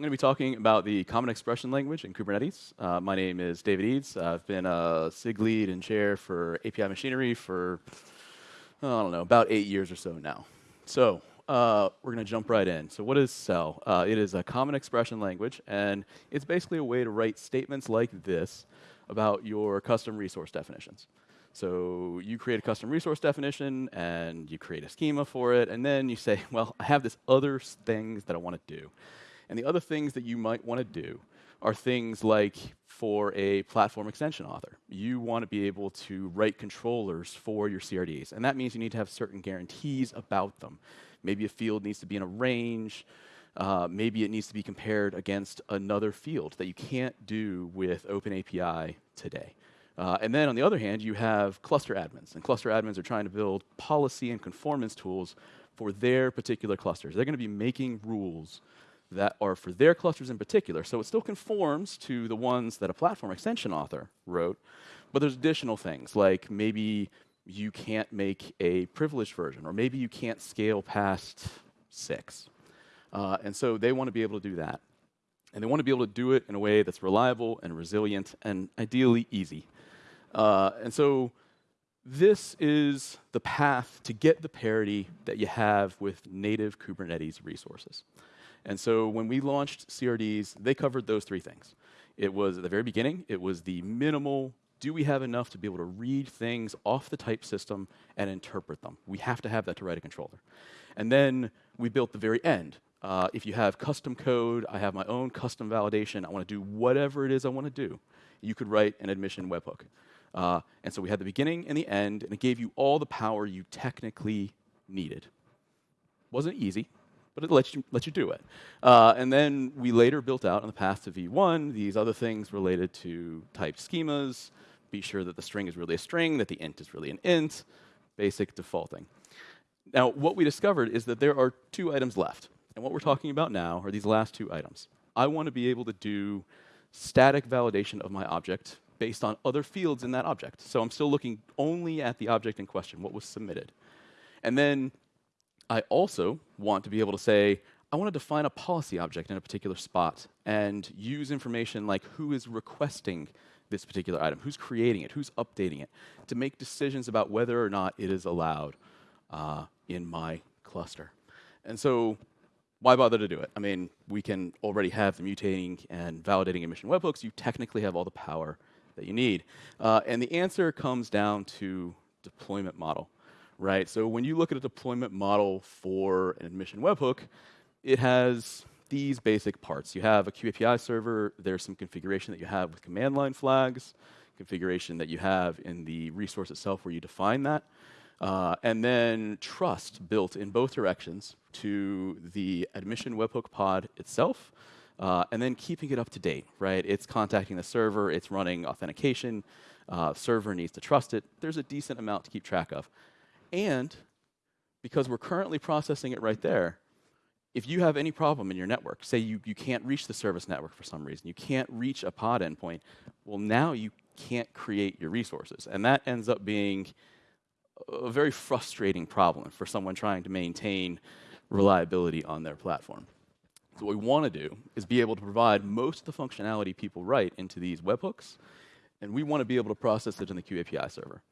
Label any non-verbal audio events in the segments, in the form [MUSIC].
I'm going to be talking about the Common Expression Language in Kubernetes. Uh, my name is David Eads. I've been a SIG lead and chair for API Machinery for, I don't know, about eight years or so now. So uh, we're going to jump right in. So what is CEL? Uh, it is a Common Expression Language, and it's basically a way to write statements like this about your custom resource definitions. So you create a custom resource definition, and you create a schema for it, and then you say, well, I have this other things that I want to do. And the other things that you might want to do are things like for a platform extension author. You want to be able to write controllers for your CRDs. And that means you need to have certain guarantees about them. Maybe a field needs to be in a range. Uh, maybe it needs to be compared against another field that you can't do with OpenAPI today. Uh, and then on the other hand, you have cluster admins. And cluster admins are trying to build policy and conformance tools for their particular clusters. They're going to be making rules that are for their clusters in particular. So it still conforms to the ones that a platform extension author wrote, but there's additional things like maybe you can't make a privileged version, or maybe you can't scale past six. Uh, and so they want to be able to do that. And they want to be able to do it in a way that's reliable and resilient and ideally easy. Uh, and so this is the path to get the parity that you have with native Kubernetes resources. And so when we launched CRDs, they covered those three things. It was at the very beginning, it was the minimal do we have enough to be able to read things off the type system and interpret them? We have to have that to write a controller. And then we built the very end. Uh, if you have custom code, I have my own custom validation, I want to do whatever it is I want to do, you could write an admission webhook. Uh, and so we had the beginning and the end, and it gave you all the power you technically needed. Wasn't easy, but it lets you, lets you do it. Uh, and then we later built out on the path to V1 these other things related to type schemas, be sure that the string is really a string, that the int is really an int, basic defaulting. Now, what we discovered is that there are two items left. And what we're talking about now are these last two items. I want to be able to do static validation of my object based on other fields in that object. So I'm still looking only at the object in question, what was submitted. And then I also want to be able to say, I want to define a policy object in a particular spot and use information like who is requesting this particular item, who's creating it, who's updating it, to make decisions about whether or not it is allowed uh, in my cluster. And so why bother to do it? I mean, we can already have the mutating and validating admission webhooks. You technically have all the power that you need. Uh, and the answer comes down to deployment model, right? So when you look at a deployment model for an admission webhook, it has these basic parts. You have a kube API server, there's some configuration that you have with command line flags, configuration that you have in the resource itself where you define that, uh, and then trust built in both directions to the admission webhook pod itself, uh, and then keeping it up to date, right? It's contacting the server, it's running authentication, uh, server needs to trust it. There's a decent amount to keep track of. And because we're currently processing it right there, if you have any problem in your network, say you, you can't reach the service network for some reason, you can't reach a pod endpoint, well, now you can't create your resources. And that ends up being a very frustrating problem for someone trying to maintain reliability on their platform. So what we want to do is be able to provide most of the functionality people write into these webhooks, and we want to be able to process it in the kube API server.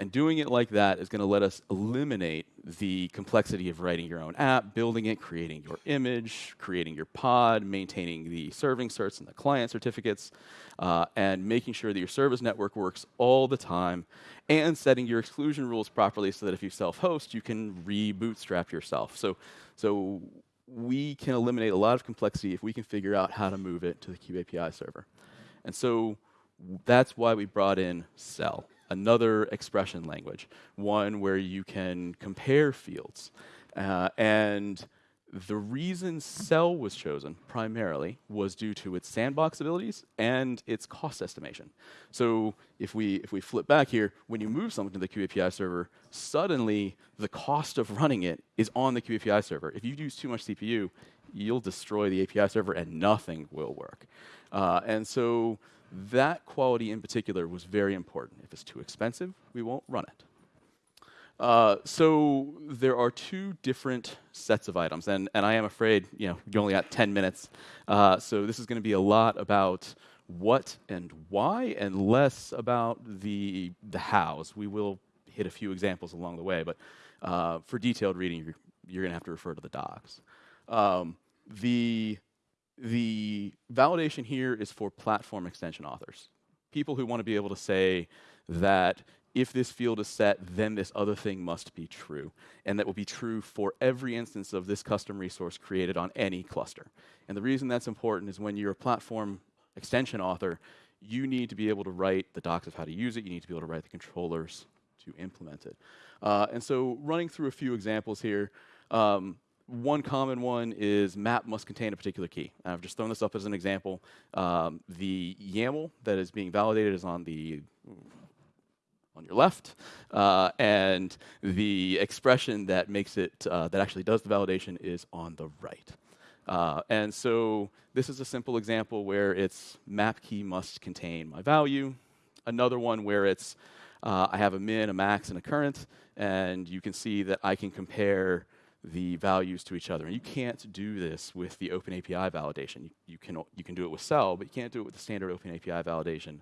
And doing it like that is going to let us eliminate the complexity of writing your own app, building it, creating your image, creating your pod, maintaining the serving certs and the client certificates, uh, and making sure that your service network works all the time, and setting your exclusion rules properly so that if you self-host, you can re-bootstrap yourself. So, so we can eliminate a lot of complexity if we can figure out how to move it to the kube API server. And so that's why we brought in CEL another expression language, one where you can compare fields. Uh, and the reason CEL was chosen primarily was due to its sandbox abilities and its cost estimation. So if we if we flip back here, when you move something to the kube API server, suddenly the cost of running it is on the kube API server. If you use too much CPU, you'll destroy the API server and nothing will work. Uh, and so that quality in particular was very important. If it's too expensive, we won't run it. Uh, so there are two different sets of items, and, and I am afraid you know you only got 10 minutes. Uh, so this is going to be a lot about what and why, and less about the the hows. We will hit a few examples along the way, but uh, for detailed reading, you're, you're going to have to refer to the docs. Um, the the validation here is for platform extension authors, people who want to be able to say that if this field is set, then this other thing must be true. And that will be true for every instance of this custom resource created on any cluster. And the reason that's important is when you're a platform extension author, you need to be able to write the docs of how to use it. You need to be able to write the controllers to implement it. Uh, and so running through a few examples here, um, one common one is map must contain a particular key. And I've just thrown this up as an example. Um, the YAML that is being validated is on the on your left, uh, and the expression that makes it, uh, that actually does the validation is on the right. Uh, and so this is a simple example where it's map key must contain my value. Another one where it's, uh, I have a min, a max, and a current, and you can see that I can compare the values to each other. And you can't do this with the OpenAPI validation. You, you, can, you can do it with CEL, but you can't do it with the standard OpenAPI validation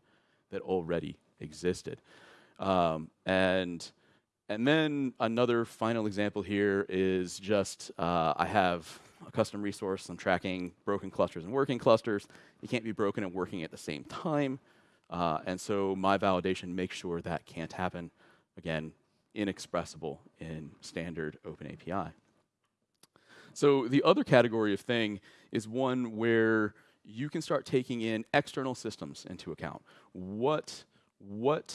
that already existed. Um, and and then another final example here is just uh, I have a custom resource. I'm tracking broken clusters and working clusters. You can't be broken and working at the same time. Uh, and so my validation makes sure that can't happen. Again, inexpressible in standard OpenAPI. So the other category of thing is one where you can start taking in external systems into account. What, what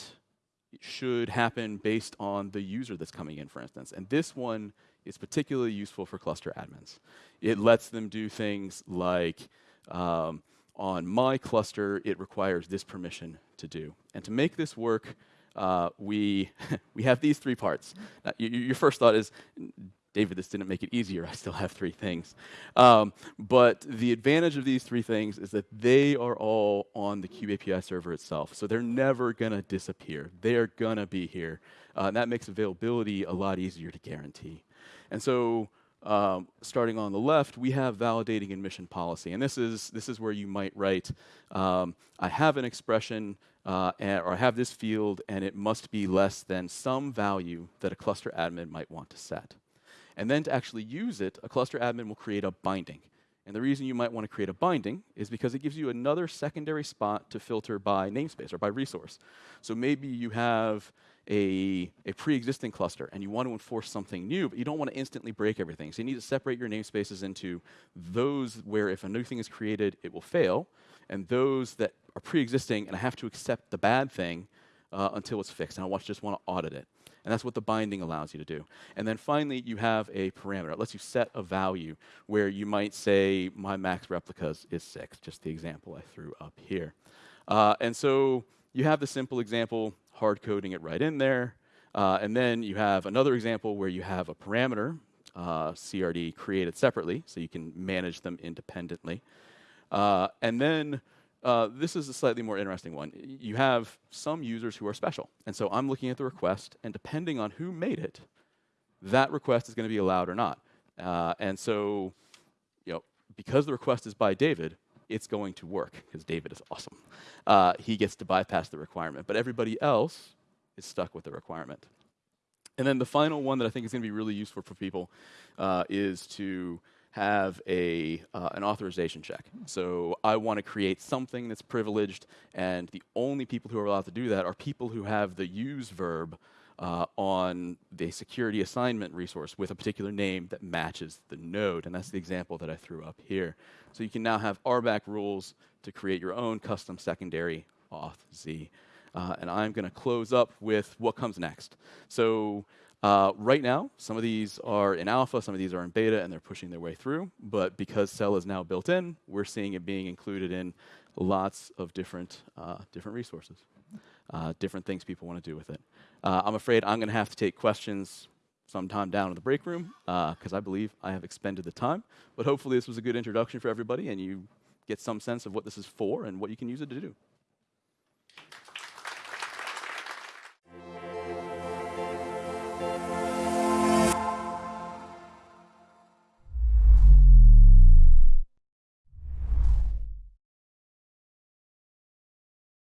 should happen based on the user that's coming in, for instance. And this one is particularly useful for cluster admins. It lets them do things like um, on my cluster, it requires this permission to do. And to make this work, uh, we, [LAUGHS] we have these three parts. Now, your first thought is, David, this didn't make it easier. [LAUGHS] I still have three things. Um, but the advantage of these three things is that they are all on the API server itself. So they're never going to disappear. They're going to be here. Uh, and that makes availability a lot easier to guarantee. And so um, starting on the left, we have validating admission policy. And this is, this is where you might write, um, I have an expression uh, and, or I have this field, and it must be less than some value that a cluster admin might want to set. And then to actually use it, a cluster admin will create a binding. And the reason you might want to create a binding is because it gives you another secondary spot to filter by namespace or by resource. So maybe you have a, a pre-existing cluster and you want to enforce something new, but you don't want to instantly break everything. So you need to separate your namespaces into those where if a new thing is created, it will fail, and those that are pre-existing and I have to accept the bad thing uh, until it's fixed, and I just want to audit it. And that's what the binding allows you to do. And then finally, you have a parameter. It lets you set a value where you might say, my max replicas is six, just the example I threw up here. Uh, and so you have the simple example, hard coding it right in there. Uh, and then you have another example where you have a parameter, uh, CRD, created separately, so you can manage them independently. Uh, and then uh, this is a slightly more interesting one. You have some users who are special. And so I'm looking at the request, and depending on who made it, that request is going to be allowed or not. Uh, and so, you know, because the request is by David, it's going to work, because David is awesome. Uh, he gets to bypass the requirement. But everybody else is stuck with the requirement. And then the final one that I think is going to be really useful for people uh, is to have a, uh, an authorization check. So I want to create something that's privileged, and the only people who are allowed to do that are people who have the use verb uh, on the security assignment resource with a particular name that matches the node. And that's the example that I threw up here. So you can now have RBAC rules to create your own custom secondary auth Z. Uh, and I'm going to close up with what comes next. So uh, right now, some of these are in alpha, some of these are in beta, and they're pushing their way through. But because CEL is now built in, we're seeing it being included in lots of different, uh, different resources, uh, different things people want to do with it. Uh, I'm afraid I'm going to have to take questions sometime down in the break room because uh, I believe I have expended the time. But hopefully this was a good introduction for everybody, and you get some sense of what this is for and what you can use it to do.